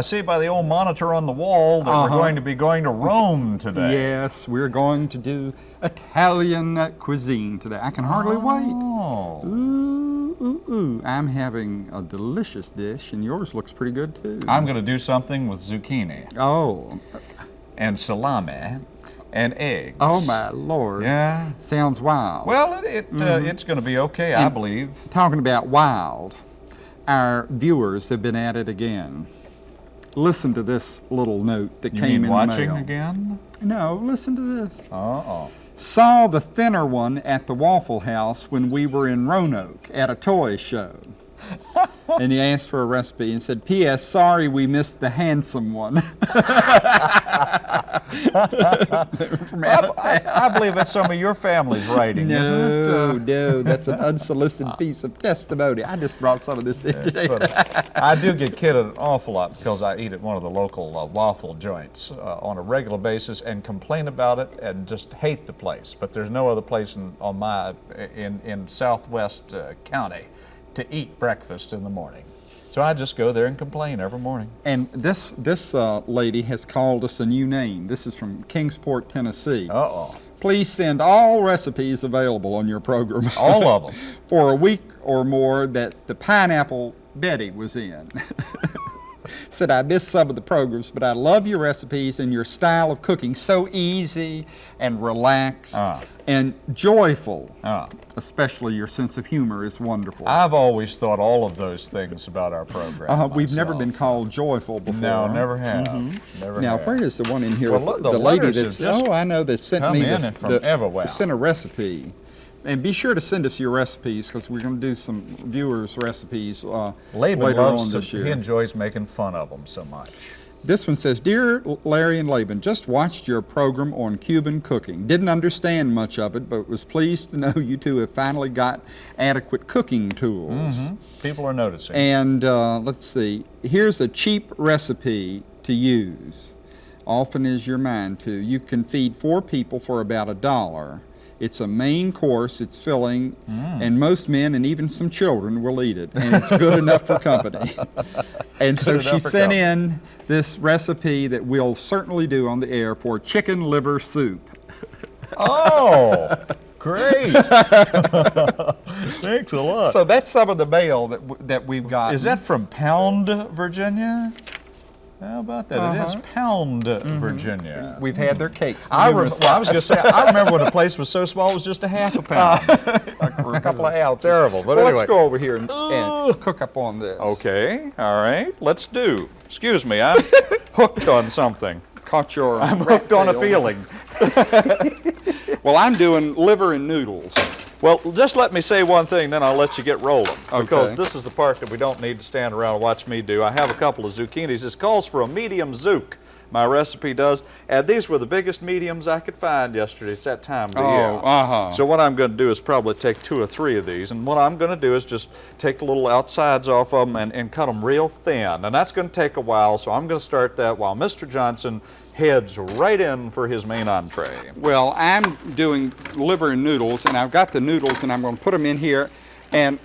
I see by the old monitor on the wall that we're Uh-huh. going to be going to Rome today. Yes, we're going to do Italian uh, cuisine today. I can hardly wait. Oh. Ooh, ooh, ooh. I'm having a delicious dish, and yours looks pretty good too. I'm going to do something with zucchini oh, and salami and eggs. oh my lord. Yeah. Sounds wild. Well, it, it uh, it's going to be okay, I believe. Talking about wild, our viewers have been at it again. Listen to this little note that You came in watching the mail. again? No, listen to this. Uh-oh. Saw the thinner one at the Waffle House when we were in Roanoke at a toy show. and he asked for a recipe and said, P.S. Sorry we missed the handsome one. I, I, I believe it's some of your family's writing, isn't it? no, Uh, no, that's an unsolicited piece of testimony. I just brought some of this in. I do get kidded an awful lot because I eat at one of the local uh, waffle joints uh, on a regular basis and complain about it and just hate the place. But there's no other place in on my in in Southwest uh, County to eat breakfast in the morning. So I just go there and complain every morning. And this this uh, lady has called us a new name. This is from Kingsport, Tennessee. Uh oh, Please send all recipes available on your program. all of them. for a week or more that the pineapple Betty was in. Said I missed some of the programs, but I love your recipes and your style of cooking. So easy and relaxed Ah. And joyful. Ah. Especially your sense of humor is wonderful. I've always thought all of those things about our program. uh, we've never been called joyful before. No, never have. Never Now, have. where is the one in here? Well, look, the lady letters that's oh, I know that sent me the, from the- everywhere. sent a recipe. And be sure to send us your recipes because we're going to do some viewers' recipes uh, Laban later loves on to, year. he enjoys making fun of them so much. This one says, Dear Larry and Laban, just watched your program on Cuban cooking. Didn't understand much of it, but was pleased to know you two have finally got adequate cooking tools. Mm-hmm. People are noticing. And uh, let's see, here's a cheap recipe to use. Often is your mind to. You can feed four people for about a dollar. It's a main course, it's filling, Mm. and most men and even some children will eat it, and it's good enough for company. And so she sent company. in this recipe that we'll certainly do on the air for chicken liver soup. oh, great! Thanks a lot. So that's some of the mail that, w- that we've got. is that from Pound, Virginia? How about that? It is. Uh-huh. Pound, mm-hmm. Virginia. We've had their cakes. I, rem- well, I was going to say, I remember when the place was so small, it was just a half a pound. for a couple of ounces. Terrible, but well, anyway. let's go over here and, and cook up on this. Okay, all right, let's do. Excuse me, I'm hooked on something. Caught your. I'm hooked on a feeling. Well, I'm doing liver and noodles. Well, just let me say one thing, then I'll let you get rolling. Because this is the part that we don't need to stand around and watch me do. I have a couple of zucchinis. This calls for a medium zook. My recipe does. And these were the biggest mediums I could find yesterday. It's that time of the Oh, year. uh-huh. So what I'm going to do is probably take two or three of these. And what I'm going to do is just take the little outsides off of them and, and cut them real thin. And that's going to take a while, so I'm going to start that while Mr. Johnson heads right in for his main entree. Well, I'm doing liver and noodles, and I've got the noodles, and I'm going to put them in here. And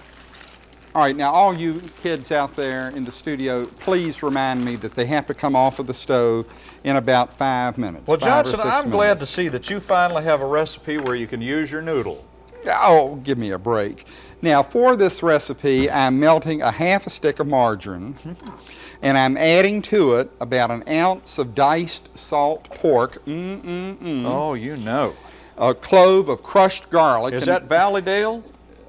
all right, now all you kids out there in the studio, please remind me that they have to come off of the stove in about five minutes. Well, five Johnson, I'm glad to see that you finally have a recipe where you can use your noodle. Oh, give me a break. Now, for this recipe, I'm melting a half a stick of margarine, mm-hmm. and I'm adding to it about an ounce of diced salt pork, mm-mm-mm, Oh, you know. a clove of crushed garlic. Is that Valleydale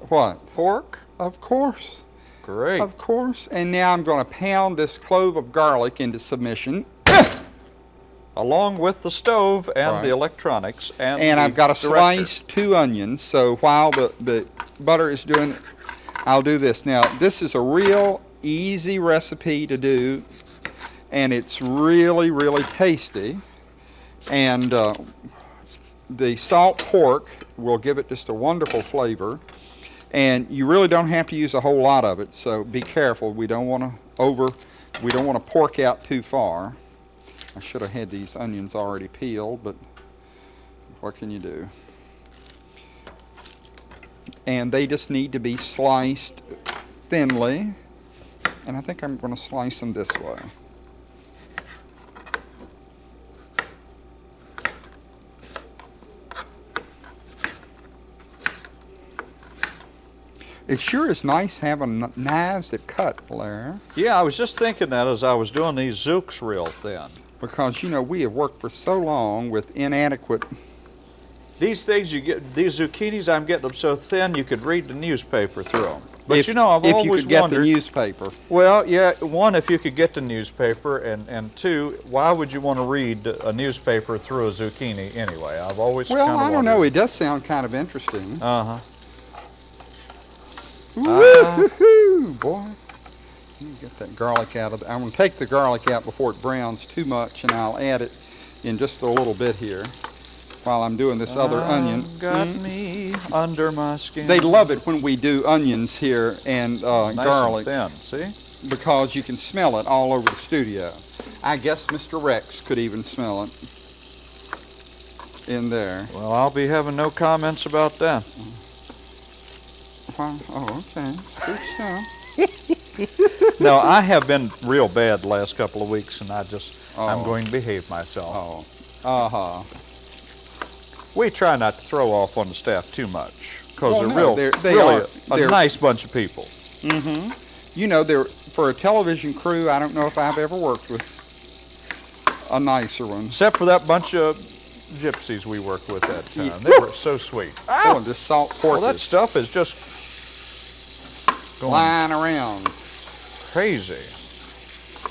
what? pork? Of course, Great. of course. And now I'm going to pound this clove of garlic into submission, Along with the stove and Right. the electronics and and I've got to slice two onions. So while the the butter is doing, I'll do this. Now this is a real easy recipe to do, and it's really really tasty. And uh, the salt pork will give it just a wonderful flavor. And you really don't have to use a whole lot of it, so be careful. We don't want to over, we don't want to pork out too far. I should have had these onions already peeled, but what can you do? And they just need to be sliced thinly. And I think I'm going to slice them this way. It sure is nice having knives that cut, Larry, Yeah, I was just thinking that as I was doing these zooks real thin. because you know we have worked for so long with inadequate. These things you get, these zucchinis, I'm getting them so thin you could read the newspaper through them. But if, you know, I've if you always could get wondered. the newspaper. well, yeah, one, if you could get the newspaper, and, and two, why would you want to read a newspaper through a zucchini anyway? I've always Well, kind of I don't know. It does sound kind of interesting. Uh huh. Woo-hoo, boy. Let me get that garlic out of. The, I'm going to take the garlic out before it browns too much, and I'll add it in just a little bit here while I'm doing this other onion. Got Mm. me under my skin. They love it when we do onions here and uh, nice garlic and thin. See? because you can smell it all over the studio. I guess Mr. Rex could even smell it in there. Well, I'll be having no comments about that. Oh, okay. Good stuff. no, I have been real bad the last couple of weeks, and I just I'm Oh. going to behave myself. Oh, uh huh. We try not to throw off on the staff too much because Well, they're no, real, they're- they really are. a, They're- nice bunch of people. Mm-hmm. You know, there for a television crew, I don't know if I've ever worked with a nicer one. Except for that bunch of gypsies we worked with that time. They were so sweet. Oh, this salt pork Well, that stuff is just going flying around. crazy.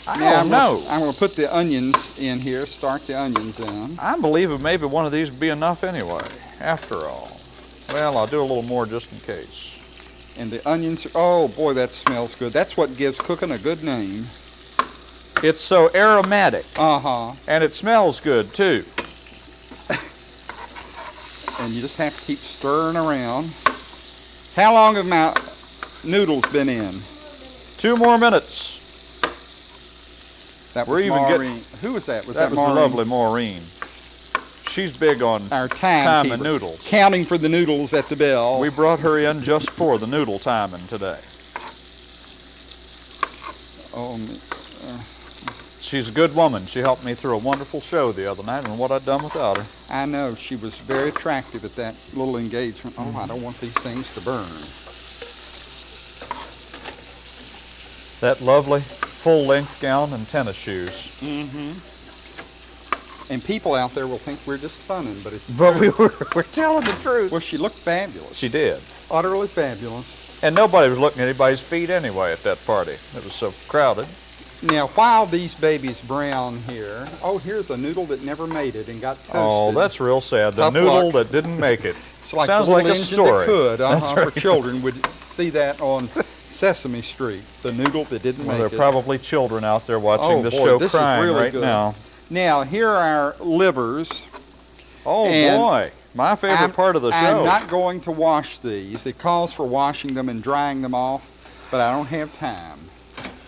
I Now, don't I'm know. Gonna, I'm going to put the onions in here. Start the onions in. I believe it maybe one of these would be enough anyway, after all. Well, I'll do a little more just in case. And the onions. Oh boy, that smells good. That's what gives cooking a good name. It's so aromatic, Uh huh. and it smells good too. And you just have to keep stirring around. How long have my noodles been in? Two more minutes. That We're was even getting- Who was that? Was that that, was Maureen? lovely Maureen. She's big on Our time timekeeper. and noodles. Counting for the noodles at the bell. We brought her in just for the noodle timing today. oh, me- uh. She's a good woman. She helped me through a wonderful show the other night, and what I'd done without her. I know she was very attractive at that little engagement. Oh, I don't want these things to burn. That lovely full-length gown and tennis shoes. Mm-hmm. And people out there will think we're just funning, but it's But we were, we're telling the truth. Well, she looked fabulous. She did. utterly fabulous. And nobody was looking at anybody's feet anyway at that party. It was so crowded. Now, while these babies brown here, oh, here's a noodle that never made it and got toasted. Oh, that's real sad. The Tough noodle luck. that didn't make it. it's like sounds like a story. That could, That's uh-huh, right. for children would see that on Sesame Street. The noodle that didn't Well, make there are probably children out there watching Oh, this boy, show this is crying really right good. now. Now, here are our livers. Oh And boy, my favorite I'm- part of the show. I'm not going to wash these. It calls for washing them and drying them off, but I don't have time.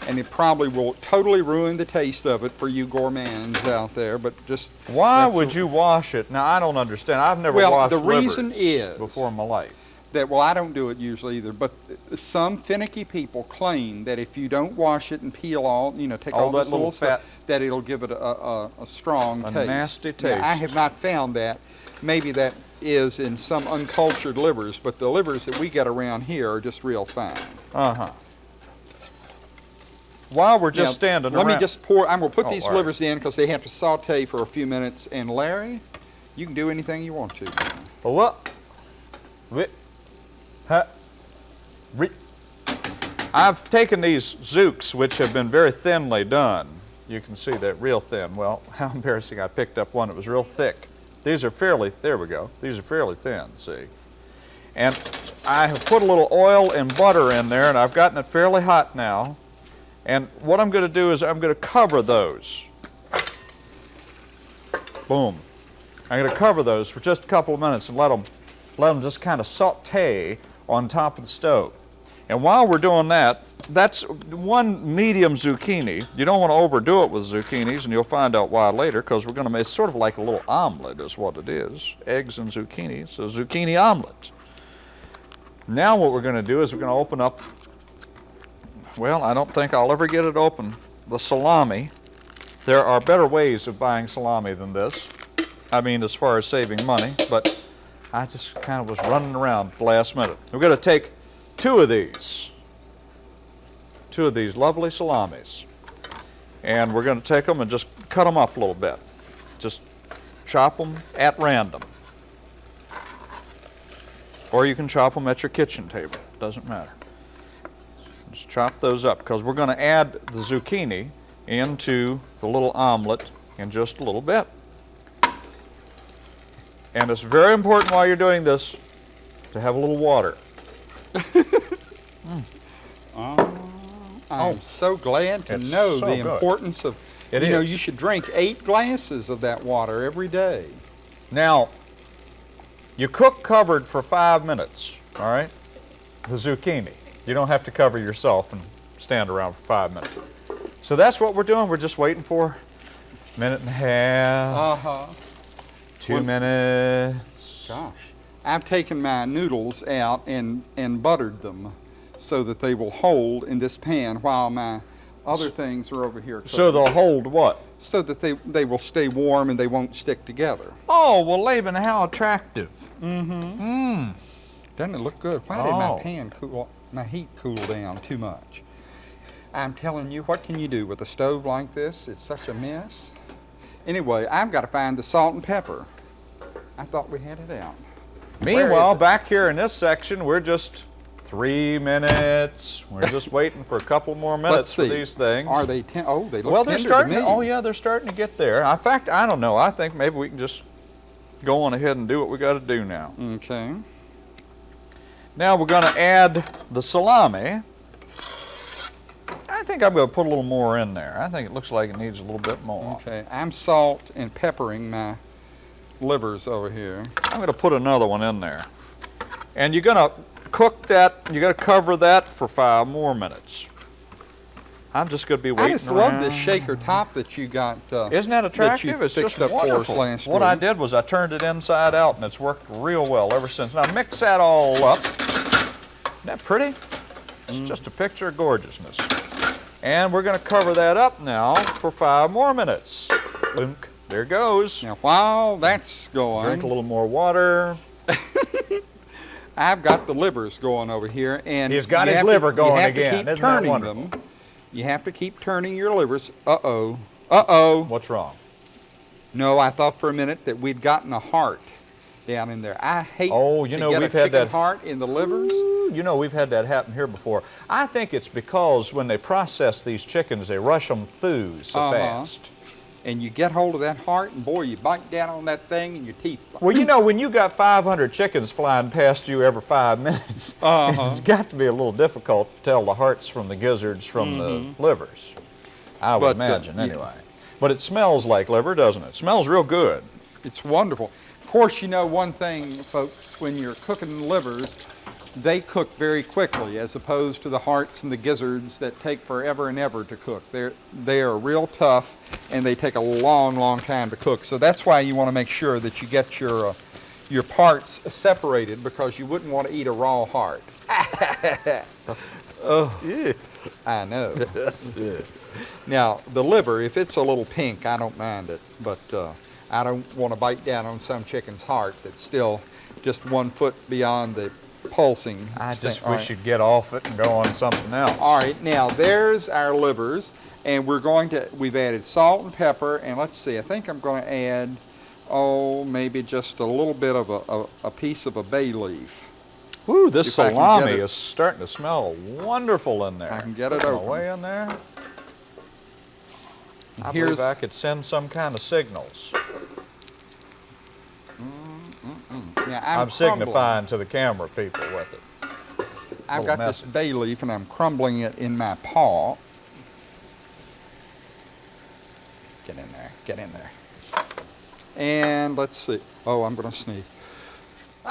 And it probably will totally ruin the taste of it for you gourmands out there, but just Why would a- you wash it? Now I don't understand. I've never Well, washed the reason is- before in my life. That, well, I don't do it usually either, but some finicky people claim that if you don't wash it and peel all, you know, take All all, that this little little stuff, fat- that it'll give it a, a, a strong A taste. nasty Now, I have not found that. Maybe that is in some uncultured livers, but the livers that we get around here are just real fine. Uh huh. While we're just Now, standing Let around. me just pour, I'm gonna put Oh, these right. livers in because they have to saute for a few minutes. And Larry, you can do anything you want to. What? Wi- I've taken these zooks, which have been very thinly done. You can see they're real thin. Well, how embarrassing! I picked up one that was real thick. These are fairly. There we go. These are fairly thin. See, and I have put a little oil and butter in there, and I've gotten it fairly hot now. And what I'm going to do is I'm going to cover those. Boom. I'm going to cover those for just a couple of minutes and let them, let them just kind of saute on top of the stove. And while we're doing that, that's one medium zucchini. You don't want to overdo it with zucchinis, and you'll find out why later, because we're going to make sort of like a little omelet, is what it is. Eggs and zucchini. So zucchini omelet. Now what we're going to do is we're going to open up. Well, I don't think I'll ever get it open. The salami. There are better ways of buying salami than this. I mean, as far as saving money, but I just kind of was running around the last minute. We're going to take two of these. Two of these lovely salamis. And we're going to take them and just cut them up a little bit. Just chop them at random. Or you can chop them at your kitchen table. Doesn't matter. Just chop those up because we're going to add the zucchini into the little omelet in just a little bit. And it's very important while you're doing this to have a little water. I'm so glad to Oh. Know so the good. importance of, It you know, you should drink eight glasses of that water every day. Now, you cook covered for five minutes, all right? The zucchini. You don't have to cover yourself and stand around for five minutes. So that's what we're doing. We're just waiting for a minute and a half, Uh-huh. Two well- minutes. Gosh. I've taken my noodles out and, and buttered them so that they will hold in this pan while my other things are over here. So they'll hold what? so that they, they will stay warm and they won't stick together. Oh, well, Laban, how attractive. Mm-hmm. Mm. Doesn't it look good? Why did Oh. my pan cool, my heat cool down too much? I'm telling you, what can you do with a stove like this? It's such a mess. Anyway, I've got to find the salt and pepper. I thought we had it out. Meanwhile, back here in this section, we're just three minutes. We're just waiting for a couple more minutes for these things. Are they? Ten- oh, they look well, they're starting. to oh, yeah, they're starting to get there. In fact, I don't know. I think maybe we can just go on ahead and do what we got to do now. Okay. Now we're going to add the salami. I think I'm going to put a little more in there. I think it looks like it needs a little bit more. Okay. I'm salt and peppering my livers over here. I'm going to put another one in there. And you're going to cook that, you're going to cover that for five more minutes. I'm just going to be waiting I just love this shaker top that you got. Uh, Isn't that attractive? it's just up for us wonderful. what I did was I turned it inside out and it's worked real well ever since. Now mix that all up. Isn't that pretty? It's Mm. just a picture of gorgeousness. And we're going to cover that up now for five more minutes. Lunk. There goes. now, while that's going, Drink a little more water. I've got the livers going over here, and He's got his have to- liver going again. Isn't that turning wonderful? them. You have to keep turning your livers. Uh oh. Uh oh. What's wrong? No, I thought for a minute that we'd gotten a heart down in there. I hate Oh, you know, we've had chicken that- heart in the livers. You know, we've had that happen here before. I think it's because when they process these chickens, they rush them through so Uh-huh. fast. And you get hold of that heart, and boy, you bite down on that thing, and your teeth. Well, you know, when you got 500 chickens flying past you every five minutes, Uh-huh. it's got to be a little difficult to tell the hearts from the gizzards from the livers. I would Mm-hmm. But, uh, imagine, yeah. anyway. But it smells like liver, doesn't it? smells real good. It's wonderful. Of course, you know one thing, folks, when you're cooking livers, they cook very quickly as opposed to the hearts and the gizzards that take forever and ever to cook. They're, they are real tough and they take a long, long time to cook. So that's why you want to make sure that you get your, uh, your parts separated because you wouldn't want to eat a raw heart. oh, yeah. I know. Now, the liver, if it's a little pink, I don't mind it, but uh, I don't want to bite down on some chicken's heart that's still just one foot beyond the pulsing. I sta- just all wish right. you'd get off it and go on something else. All right, now there's our livers, and we're going to, we've added salt and pepper, and let's see, I think I'm going to add, oh, maybe just a little bit of a, a, a piece of a bay leaf. Ooh, this If I can get salami it- is starting to smell wonderful in there. I can get it Put open. away in there. I Here's- believe I could send some kind of signals. Now, I'm, I'm, signifying to the camera people with it. I've got this bay leaf, and I'm crumbling it in my paw. Get in there, get in there. And let's see. Oh, I'm going to sneeze.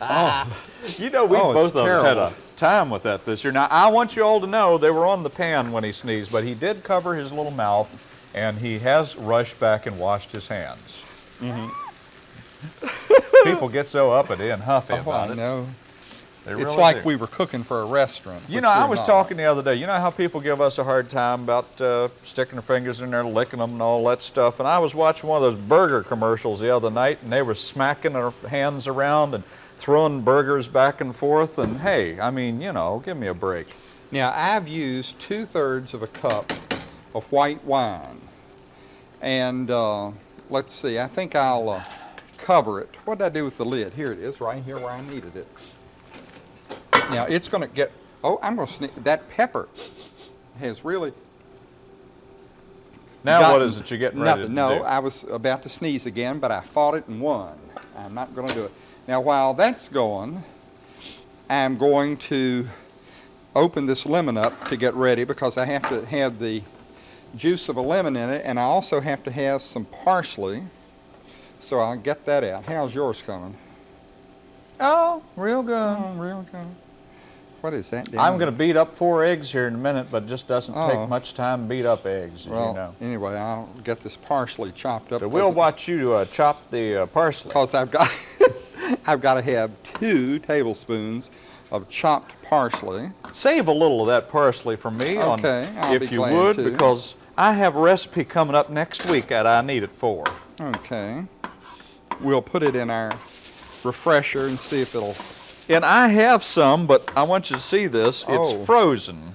oh. You know, we Oh, both of us had a time with that this year. Now, I want you all to know they were on the pan when he sneezed, but he did cover his little mouth, and he has rushed back and washed his hands. Mm-hmm. People get so uppity and huffy Oh, about I it. know. They It's really like do. we were cooking for a restaurant. You know, I was not. talking the other day. You know how people give us a hard time about uh, sticking their fingers in there, licking them, and all that stuff. And I was watching one of those burger commercials the other night, and they were smacking their hands around and throwing burgers back and forth, and hey, I mean, you know, give me a break. Now, I've used two thirds of a cup of white wine. And uh, let's see, I think I'll uh, cover it. What did I do with the lid? Here it is, right here where I needed it. Now, it's going to get, oh, I'm going to sneak, that pepper has really Now, what is it you're getting ready nothing. to no, do? I was about to sneeze again, but I fought it and won. I'm not going to do it. Now, while that's going, I'm going to open this lemon up to get ready because I have to have the juice of a lemon in it, and I also have to have some parsley. So I'll get that out. How's yours coming? oh, real good. Oh, real good. What is that? down I'm going to beat up four eggs here in a minute, but it just doesn't Oh. take much time to beat up eggs, as Well, you know. anyway, I'll get this parsley chopped up. So we'll watch you uh, chop the uh, parsley. because I've got I've got to have two tablespoons of chopped parsley. Save a little of that parsley for me, Okay, I'll if you would, to. because I have a recipe coming up next week that I need it for. Okay, we'll put it in our refresher and see if it'll. And I have some, but I want you to see this. It's Oh. frozen.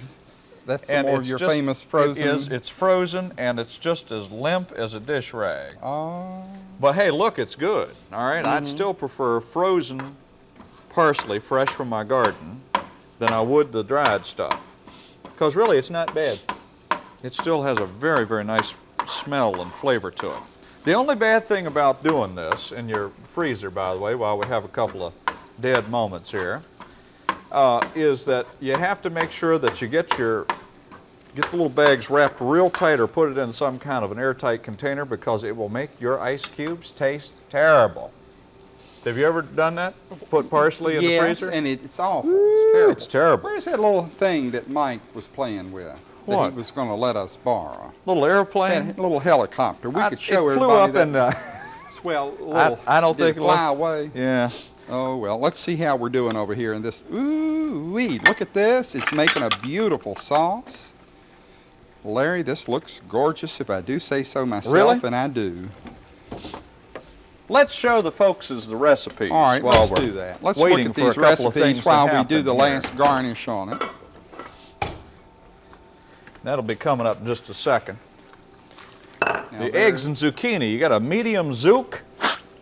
That's some and more of your just- famous frozen. It is. It's frozen, and it's just as limp as a dish rag. Oh, But hey, look, it's good. All right? Mm-hmm. I'd still prefer frozen parsley fresh from my garden than I would the dried stuff. Because really, it's not bad. It still has a very, very nice smell and flavor to it. The only bad thing about doing this in your freezer, by the way, while we have a couple of dead moments here, uh, is that you have to make sure that you get your get the little bags wrapped real tight or put it in some kind of an airtight container because it will make your ice cubes taste terrible. Have you ever done that? Put parsley in yes, the freezer? Yes, and it's awful. it's terrible. It's terrible. Where's that little thing that Mike was playing with? That What? he was going to let us borrow. Little airplane. That little helicopter. We I- could show it flew everybody up that. and uh, Well, little, I don't think fly away. yeah. Oh, well, let's see how we're doing over here in this. Ooh, wee, look at this. It's making a beautiful sauce. Larry, this looks gorgeous if I do say so myself, Really? and I do. Let's show the folks the recipes All right, while let's do that. Let's look at these couple of recipes things while we do the here. last garnish on it. That'll be coming up in just a second. Now, The eggs and zucchini. You got a medium zook,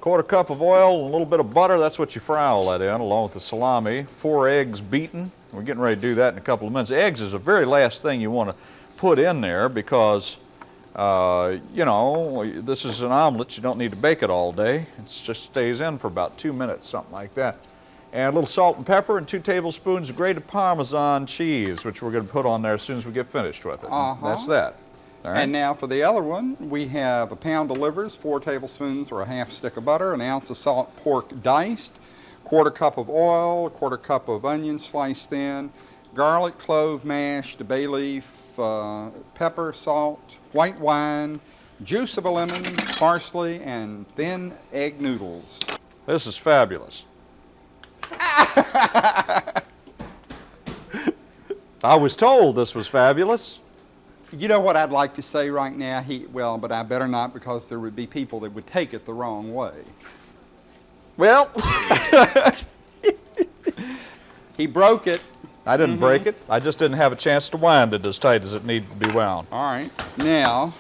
quarter cup of oil, and a little bit of butter. That's what you fry all that in, along with the salami. Four eggs beaten. We're getting ready to do that in a couple of minutes. Eggs is the very last thing you want to put in there because, uh, you know, this is an omelet. You don't need to bake it all day. It just stays in for about two minutes, something like that. And a little salt and pepper and two tablespoons of grated Parmesan cheese, which we're going to put on there as soon as we get finished with it. Uh-huh. That's that. All right. And now for the other one, we have a pound of livers, four tablespoons or a half stick of butter, an ounce of salt pork diced, quarter cup of oil, a quarter cup of onion sliced thin, garlic clove mashed, a bay leaf, uh, pepper, salt, white wine, juice of a lemon, parsley, and thin egg noodles. This is fabulous. I was told this was fabulous. You know what I'd like to say right now? He, well, but I better not because there would be people that would take it the wrong way. Well, He broke it. I didn't mm-hmm. break it. I just didn't have a chance to wind it as tight as it needed to be wound. All right. Now,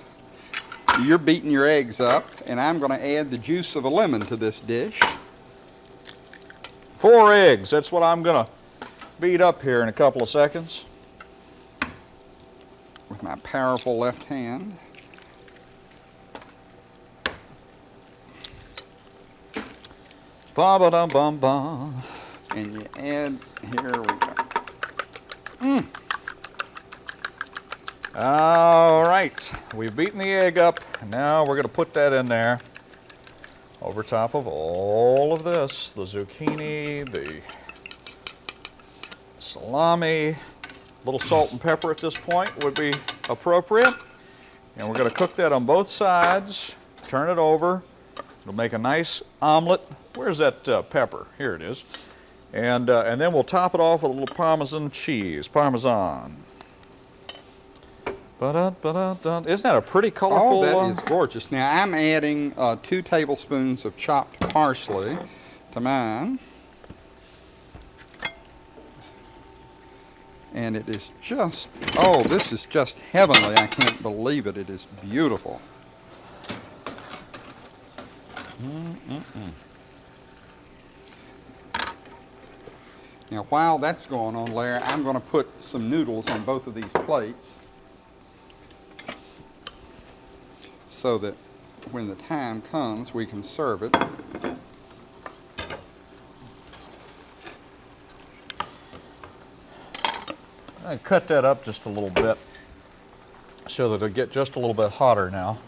you're beating your eggs up, and I'm going to add the juice of a lemon to this dish. Four eggs. That's what I'm going to beat up here in a couple of seconds. with my powerful left hand. Ba ba dum bum bum. And you add, here we go. Mm. All right, we've beaten the egg up. Now we're going to put that in there over top of all of this the zucchini, the salami, a little salt and pepper at this point would be appropriate. And we're going to cook that on both sides, turn it over. It'll make a nice omelet. Where's that uh, pepper? Here it is. And, uh, and then we'll top it off with a little Parmesan cheese, Parmesan. Ba -da -ba -da -da. Isn't that a pretty colorful? Oh, that uh, is gorgeous. Now I'm adding uh, two tablespoons of chopped parsley to mine. And it is just, oh, this is just heavenly. I can't believe it. It is beautiful. Mm -mm. Now while that's going on, Larry, I'm going to put some noodles on both of these plates. So that when the time comes, we can serve it. I cut that up just a little bit so that it'll get just a little bit hotter now.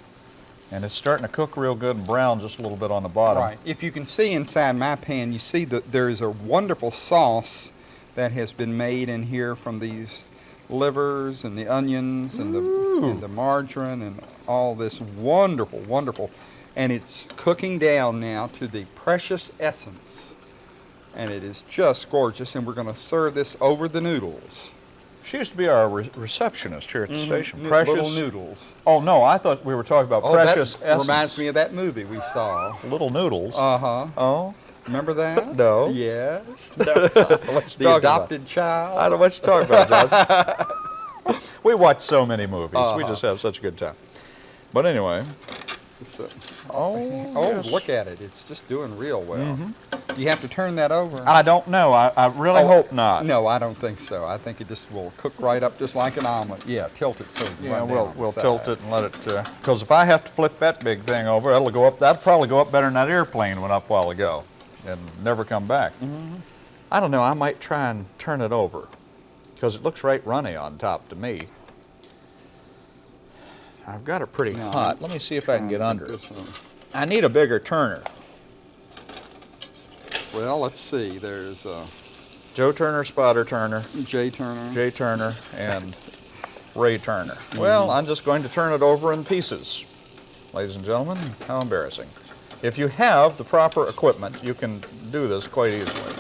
And it's starting to cook real good and brown just a little bit on the bottom. Right. If you can see inside my pan, you see that there is a wonderful sauce that has been made in here from these livers and the onions and the, and the margarine and all this wonderful, wonderful. And it's cooking down now to the precious essence. And it is just gorgeous. And we're going to serve this over the noodles. She used to be our re- receptionist here at the station. Precious. Little noodles. Oh no, I thought we were talking about Oh, precious that essence. reminds me of that movie we saw. Little noodles. Uh-huh. oh, Remember that? No. Yes. you The talking about? adopted child. I don't know what you're talking about, Josh. we watch so many movies. We Uh-huh. just have such a good time. But anyway. A- Oh, Oh, yes. look at it. It's just doing real well. You have to turn that over. I don't know. I, I really Oh, hope not. No, I don't think so. I think it just will cook right up just like an omelet. Yeah, tilt it so it Yeah, we'll, we'll tilt it and let it, because if I have to flip that big thing over, it'll go up, that'll probably go up better than that airplane went up a while ago and never come back. Mm-hmm. I don't know, I might try and turn it over, because it looks right runny on top to me. I've got it pretty No, hot. Let me see if I can get under it. I need a bigger turner. Well, let's see. There's uh, Joe Turner, Spotter Turner, Jay Turner. Jay Turner, and Ray Turner. Mm-hmm. Well, I'm just going to turn it over in pieces. Ladies and gentlemen, how embarrassing. If you have the proper equipment, you can do this quite easily.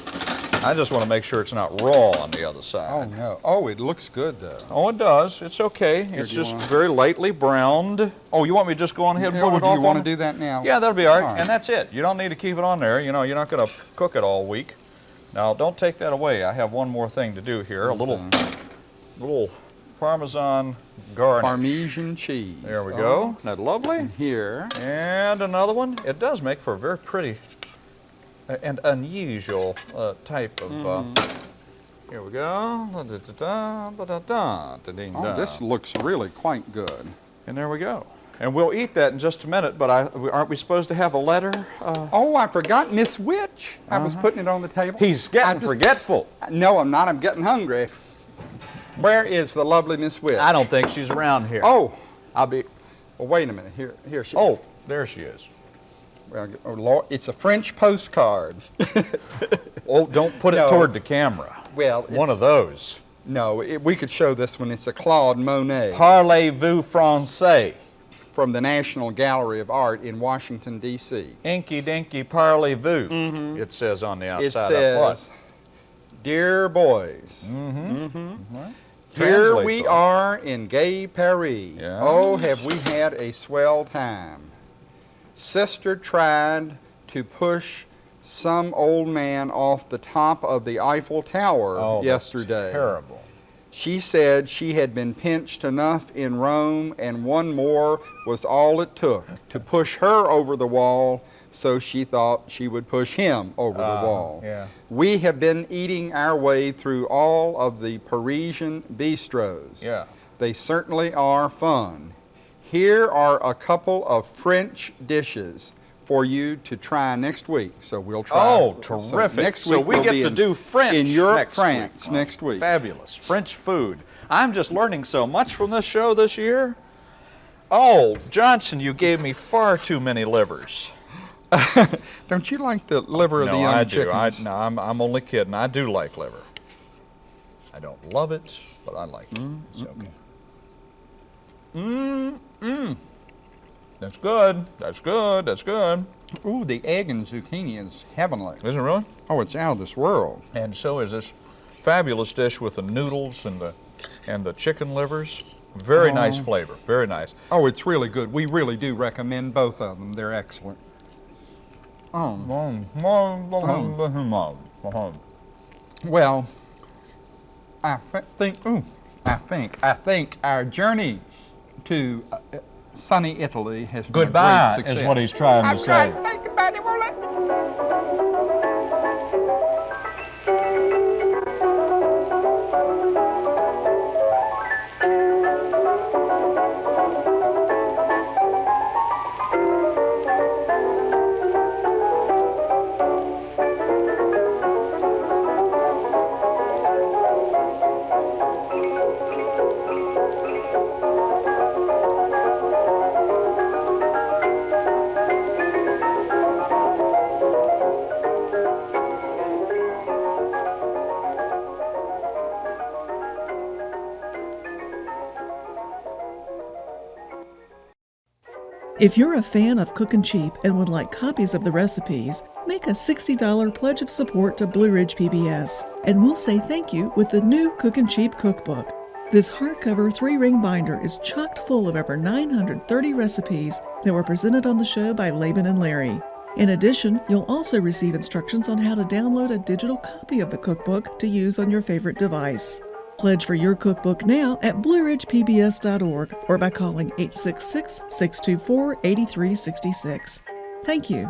I just want to make sure it's not raw on the other side. Oh no! Oh, it looks good though. Oh, it does. It's okay. it's just very lightly browned. Oh, you want me to just go on ahead and put it do off you want to do that now? Yeah, that'll be all right. All right. And that's it. You don't need to keep it on there. You know, you're not going to cook it all week. Now, don't take that away. I have one more thing to do here. A little, little Parmesan garnish. Parmesan cheese. There we Oh, go. Isn't that lovely? Here. And another one. It does make for a very pretty and unusual uh, type of. Uh, Mm-hmm. here we go. Da-da-da-da, da-da-da, da-ding-da. Oh, this looks really quite good. And there we go. And we'll eat that in just a minute. But I, aren't we supposed to have a letter? Uh, Oh, I forgot Miss Witch. I was putting it on the table. he's getting just- forgetful. No, I'm not. I'm getting hungry. Where is the lovely Miss Witch? I don't think she's around here. Oh, I'll be. well, wait a minute. Here, here she. Oh, there she is. It's a French postcard. Oh, don't put it No. toward the camera. Well, One of those. No, it, we could show this one. It's a Claude Monet Parlez-vous français? from the National Gallery of Art in Washington D.C. Inky dinky parlez-vous. Mm-hmm. It says on the. It outside. of what? says, "Dear boys, mm-hmm. Mm-hmm. Here we are in gay Paris. Yeah. Oh, have we had a swell time. Sister tried to push some old man off the top of the Eiffel Tower Oh, yesterday. Terrible. She said she had been pinched enough in Rome and one more was all it took to push her over the wall, so she thought she would push him over Uh, the wall. yeah. We have been eating our way through all of the Parisian bistros. Yeah. They certainly are fun. Here are a couple of French dishes for you to try next week. So we'll try. Oh, so terrific. next so week we we'll get to in- do French in Europe, next France week. next week. Fabulous. French food. I'm just learning so much from this show this year. Oh, Johnson, you gave me far too many livers. Don't you like the liver of no, the young I do. I, chickens? no, I'm, I'm only kidding. I do like liver. I don't love it, but I like it. Mm-hmm. It's okay. Mmm, mmm. That's good. That's good. That's good. Ooh, the egg and zucchini is heavenly. Isn't it really? Oh, it's out of this world. And so is this fabulous dish with the noodles and the and the chicken livers. Very nice oh. flavor. Very nice. Oh, it's really good. We really do recommend both of them. They're excellent. Oh, well, I think, ooh, I think, I think our journey to uh, uh, sunny Italy has been a great success. is what he's trying to I'm say. trying to say goodbye, they won't let me. If you're a fan of Cookin' Cheap and would like copies of the recipes, make a $60 pledge of support to Blue Ridge PBS, and we'll say thank you with the new Cookin' Cheap cookbook. This hardcover three ring binder is chocked full of over 930 recipes that were presented on the show by Laban and Larry. In addition, you'll also receive instructions on how to download a digital copy of the cookbook to use on your favorite device. Pledge for your cookbook now at blueridgepbs.org or by calling 866 624 8366. Thank you.